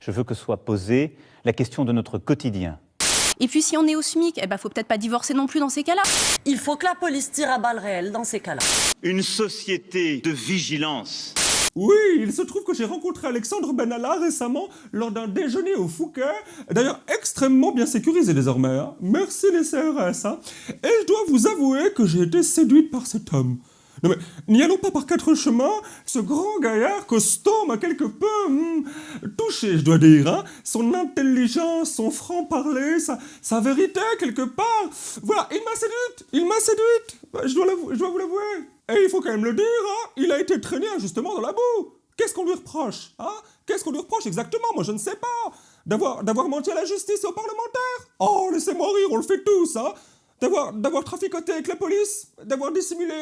Je veux que soit posée la question de notre quotidien. Et puis si on est au SMIC, eh ben faut peut-être pas divorcer non plus dans ces cas-là. Il faut que la police tire à balles réelles dans ces cas-là. Une société de vigilance. Oui, il se trouve que j'ai rencontré Alexandre Benalla récemment lors d'un déjeuner au Fouquet, d'ailleurs extrêmement bien sécurisé désormais. hein. Merci les CRS. hein. Et je dois vous avouer que j'ai été séduite par cet homme. Non mais, n'y allons pas par quatre chemins, ce grand gaillard costaud m'a quelque peu hmm, touché, je dois dire. hein. Son intelligence, son franc-parler, sa, sa vérité quelque part. Voilà, il m'a séduite, il m'a séduite. Bah, Je dois, je dois vous l'avouer. Et il faut quand même le dire, hein, il a été traîné injustement dans la boue. Qu'est-ce qu'on lui reproche hein? Qu'est-ce qu'on lui reproche exactement? Moi je ne sais pas. D'avoir menti à la justice et aux parlementaires Oh, laissez-moi rire, on le fait tous, hein D'avoir d'avoir traficoté avec la police D'avoir dissimulé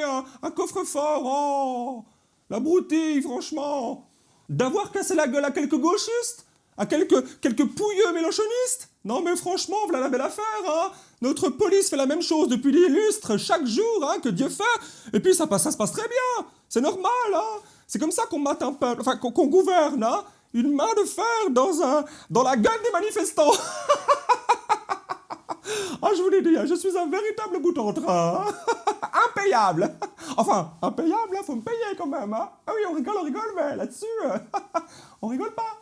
un, coffre-fort Oh La broutille, franchement. D'avoir cassé la gueule à quelques gauchistes À quelques, quelques pouilleux mélanchonistes Non mais franchement, voilà la belle affaire, hein. Notre police fait la même chose depuis des lustres, chaque jour, hein, que Dieu fait. Et puis ça, ça se passe très bien. C'est normal, hein. C'est comme ça qu'on mate un enfin qu'on qu'on gouverne, hein. Une main de fer dans, un, dans la gueule des manifestants Ah, je vous l'ai dit, hein, je suis un véritable bout en train. impayable. Enfin, impayable, hein, faut me payer quand même. Hein. Ah oui, on rigole, on rigole, mais là-dessus, on rigole pas.